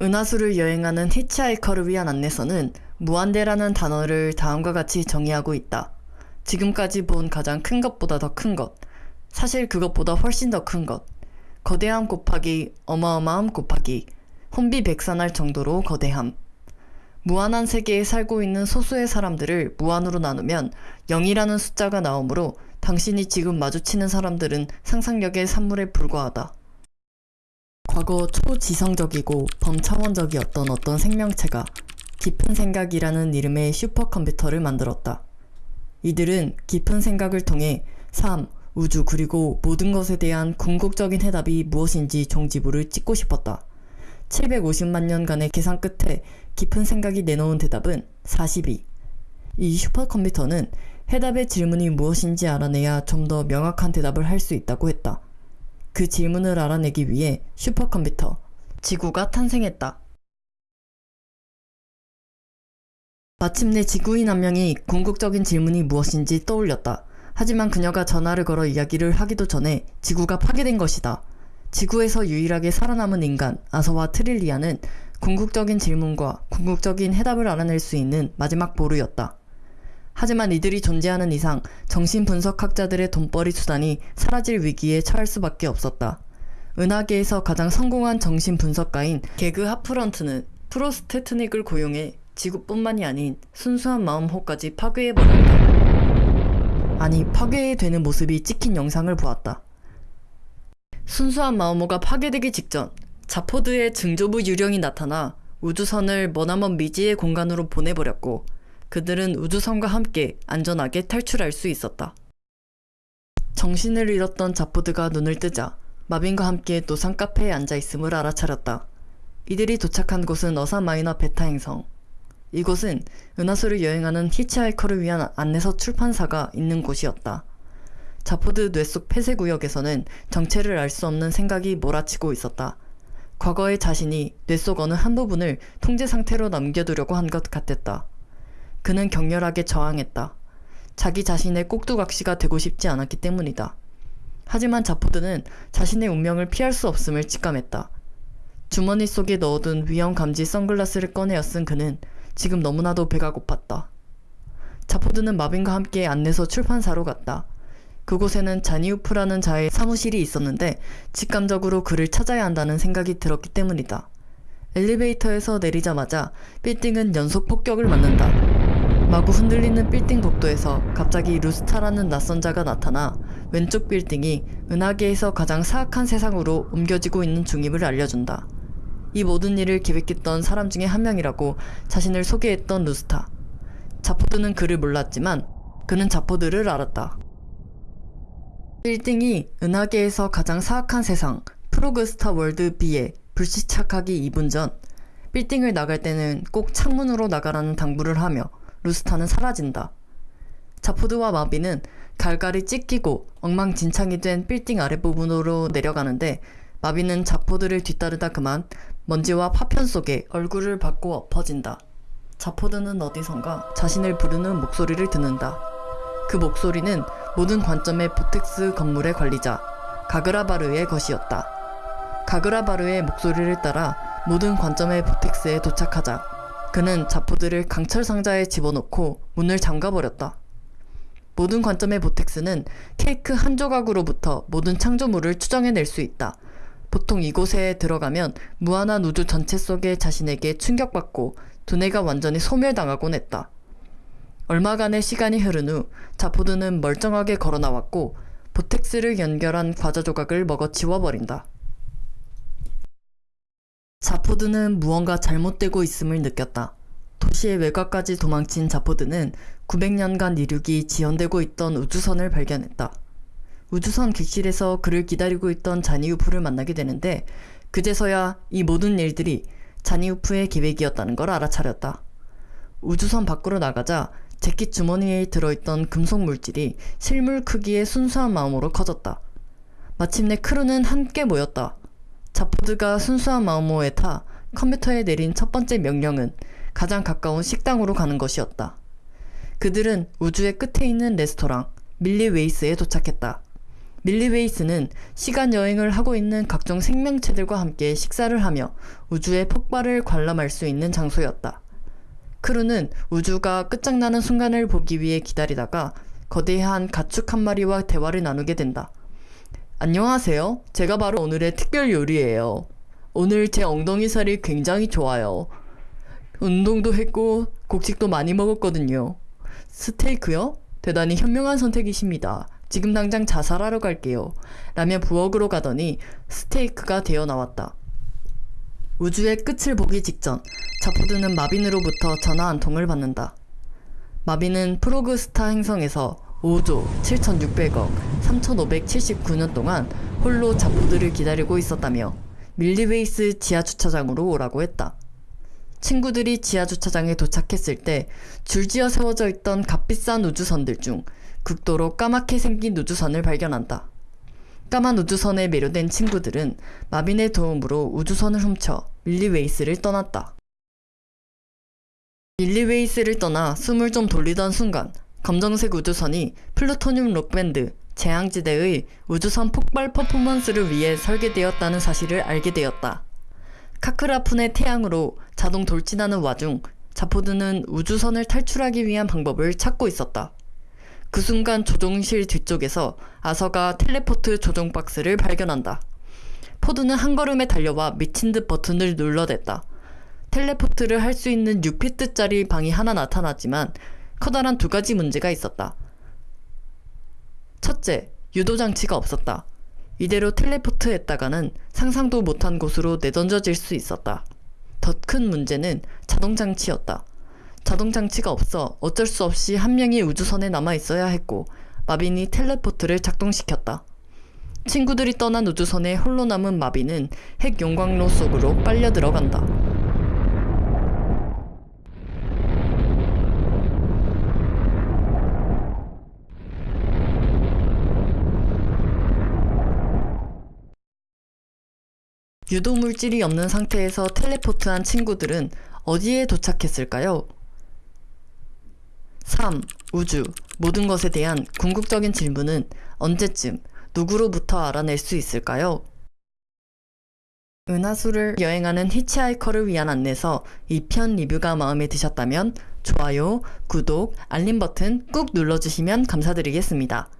은하수를 여행하는 히치하이커를 위한 안내서는 무한대라는 단어를 다음과 같이 정의하고 있다. 지금까지 본 가장 큰 것보다 더 큰 것. 사실 그것보다 훨씬 더 큰 것. 거대함 곱하기 어마어마함 곱하기 혼비백산할 정도로 거대함. 무한한 세계에 살고 있는 소수의 사람들을 무한으로 나누면 0이라는 숫자가 나오므로 당신이 지금 마주치는 사람들은 상상력의 산물에 불과하다. 과거 초지성적이고 범차원적이었던 어떤 생명체가 깊은 생각이라는 이름의 슈퍼컴퓨터를 만들었다. 이들은 깊은 생각을 통해 삶, 우주 그리고 모든 것에 대한 궁극적인 해답이 무엇인지 종지부를 찍고 싶었다. 750만 년간의 계산 끝에 깊은 생각이 내놓은 대답은 42. 이 슈퍼컴퓨터는 해답의 질문이 무엇인지 알아내야 좀 더 명확한 대답을 할 수 있다고 했다. 그 질문을 알아내기 위해 슈퍼컴퓨터, 지구가 탄생했다. 마침내 지구인 한 명이 궁극적인 질문이 무엇인지 떠올렸다. 하지만 그녀가 전화를 걸어 이야기를 하기도 전에 지구가 파괴된 것이다. 지구에서 유일하게 살아남은 인간 아서와 트릴리아는 궁극적인 질문과 궁극적인 해답을 알아낼 수 있는 마지막 보루였다. 하지만 이들이 존재하는 이상 정신분석학자들의 돈벌이 수단이 사라질 위기에 처할 수밖에 없었다. 은하계에서 가장 성공한 정신분석가인 개그 하프런트는 프로스테트닉을 고용해 지구뿐만이 아닌 순수한 마음호까지 파괴해버렸다. 아니 파괴 되는 모습이 찍힌 영상을 보았다. 순수한 마음호가 파괴되기 직전 자포드의 증조부 유령이 나타나 우주선을 머나먼 미지의 공간으로 보내버렸고 그들은 우주선과 함께 안전하게 탈출할 수 있었다. 정신을 잃었던 자포드가 눈을 뜨자 마빈과 함께 노상 카페에 앉아 있음을 알아차렸다. 이들이 도착한 곳은 어사 마이너 베타 행성. 이곳은 은하수를 여행하는 히치하이커를 위한 안내서 출판사가 있는 곳이었다. 자포드 뇌 속 폐쇄 구역에서는 정체를 알 수 없는 생각이 몰아치고 있었다. 과거의 자신이 뇌 속 어느 한 부분을 통제 상태로 남겨두려고 한 것 같았다. 그는 격렬하게 저항했다. 자기 자신의 꼭두각시가 되고 싶지 않았기 때문이다. 하지만 자포드는 자신의 운명을 피할 수 없음을 직감했다. 주머니 속에 넣어둔 위험 감지 선글라스를 꺼내어 쓴 그는 지금 너무나도 배가 고팠다. 자포드는 마빈과 함께 안내서 출판사로 갔다. 그곳에는 자니우프라는 자의 사무실이 있었는데 직감적으로 그를 찾아야 한다는 생각이 들었기 때문이다. 엘리베이터에서 내리자마자 빌딩은 연속 폭격을 맞는다. 마구 흔들리는 빌딩 복도에서 갑자기 루스타라는 낯선 자가 나타나 왼쪽 빌딩이 은하계에서 가장 사악한 세상으로 옮겨지고 있는 중임을 알려준다. 이 모든 일을 기획했던 사람 중에 한 명이라고 자신을 소개했던 루스타. 자포드는 그를 몰랐지만 그는 자포드를 알았다. 빌딩이 은하계에서 가장 사악한 세상 프로그스타 월드 B에 불시착하기 2분 전 빌딩을 나갈 때는 꼭 창문으로 나가라는 당부를 하며 루스타는 사라진다. 자포드와 마빈은 갈갈이 찢기고 엉망진창이 된 빌딩 아랫부분으로 내려가는데 마빈은 자포드를 뒤따르다 그만 먼지와 파편 속에 얼굴을 박고 엎어진다. 자포드는 어디선가 자신을 부르는 목소리를 듣는다. 그 목소리는 모든 관점의 보텍스 건물의 관리자 가그라바르의 것이었다. 가그라바르의 목소리를 따라 모든 관점의 보텍스에 도착하자 그는 자포드를 강철 상자에 집어넣고 문을 잠가버렸다. 모든 관점의 보텍스는 케이크 한 조각으로부터 모든 창조물을 추정해낼 수 있다. 보통 이곳에 들어가면 무한한 우주 전체 속에 자신에게 충격받고 두뇌가 완전히 소멸당하곤 했다. 얼마간의 시간이 흐른 후 자포드는 멀쩡하게 걸어 나왔고 보텍스를 연결한 과자 조각을 먹어 치워버린다. 자포드는 무언가 잘못되고 있음을 느꼈다. 도시의 외곽까지 도망친 자포드는 900년간 이륙이 지연되고 있던 우주선을 발견했다. 우주선 객실에서 그를 기다리고 있던 자니우프를 만나게 되는데 그제서야 이 모든 일들이 자니우프의 계획이었다는 걸 알아차렸다. 우주선 밖으로 나가자 재킷 주머니에 들어있던 금속 물질이 실물 크기의 순수한 마음호로 커졌다. 마침내 크루는 함께 모였다. 자포드가 순수한 마음호에 타 컴퓨터에 내린 첫 번째 명령은 가장 가까운 식당으로 가는 것이었다. 그들은 우주의 끝에 있는 레스토랑 밀리웨이스에 도착했다. 밀리웨이스는 시간 여행을 하고 있는 각종 생명체들과 함께 식사를 하며 우주의 폭발을 관람할 수 있는 장소였다. 크루는 우주가 끝장나는 순간을 보기 위해 기다리다가 거대한 가축 한 마리와 대화를 나누게 된다. 안녕하세요. 제가 바로 오늘의 특별 요리예요. 오늘 제 엉덩이 살이 굉장히 좋아요. 운동도 했고 곡식도 많이 먹었거든요. 스테이크요? 대단히 현명한 선택이십니다. 지금 당장 자살하러 갈게요. 라며 부엌으로 가더니 스테이크가 되어 나왔다. 우주의 끝을 보기 직전 자포드는 마빈으로부터 전화 한 통을 받는다. 마빈은 프로그스타 행성에서 5조 7,600억 3,579년 동안 홀로 자포드를 기다리고 있었다며 밀리웨이스 지하주차장으로 오라고 했다. 친구들이 지하주차장에 도착했을 때 줄지어 세워져 있던 값비싼 우주선들 중 극도로 까맣게 생긴 우주선을 발견한다. 까만 우주선에 매료된 친구들은 마빈의 도움으로 우주선을 훔쳐 밀리웨이스를 떠났다. 밀리웨이스를 떠나 숨을 좀 돌리던 순간 검정색 우주선이 플루토늄 록밴드 재앙지대의 우주선 폭발 퍼포먼스를 위해 설계되었다는 사실을 알게 되었다. 카크라푼의 태양으로 자동 돌진하는 와중 자포드는 우주선을 탈출하기 위한 방법을 찾고 있었다. 그 순간 조종실 뒤쪽에서 아서가 텔레포트 조종 박스를 발견한다. 포드는 한 걸음에 달려와 미친 듯 버튼을 눌러댔다. 텔레포트를 할 수 있는 6피트짜리 방이 하나 나타났지만 커다란 두 가지 문제가 있었다. 첫째, 유도 장치가 없었다. 이대로 텔레포트 했다가는 상상도 못한 곳으로 내던져질 수 있었다. 더 큰 문제는 자동 장치였다. 자동 장치가 없어 어쩔 수 없이 한 명이 우주선에 남아 있어야 했고 마빈이 텔레포트를 작동시켰다. 친구들이 떠난 우주선에 홀로 남은 마빈은 핵 용광로 속으로 빨려 들어간다. 유도 물질이 없는 상태에서 텔레포트한 친구들은 어디에 도착했을까요? 3. 우주. 모든 것에 대한 궁극적인 질문은 언제쯤 누구로부터 알아낼 수 있을까요? 은하수를 여행하는 히치하이커를 위한 안내서 2편 리뷰가 마음에 드셨다면 좋아요, 구독, 알림 버튼 꾹 눌러주시면 감사드리겠습니다.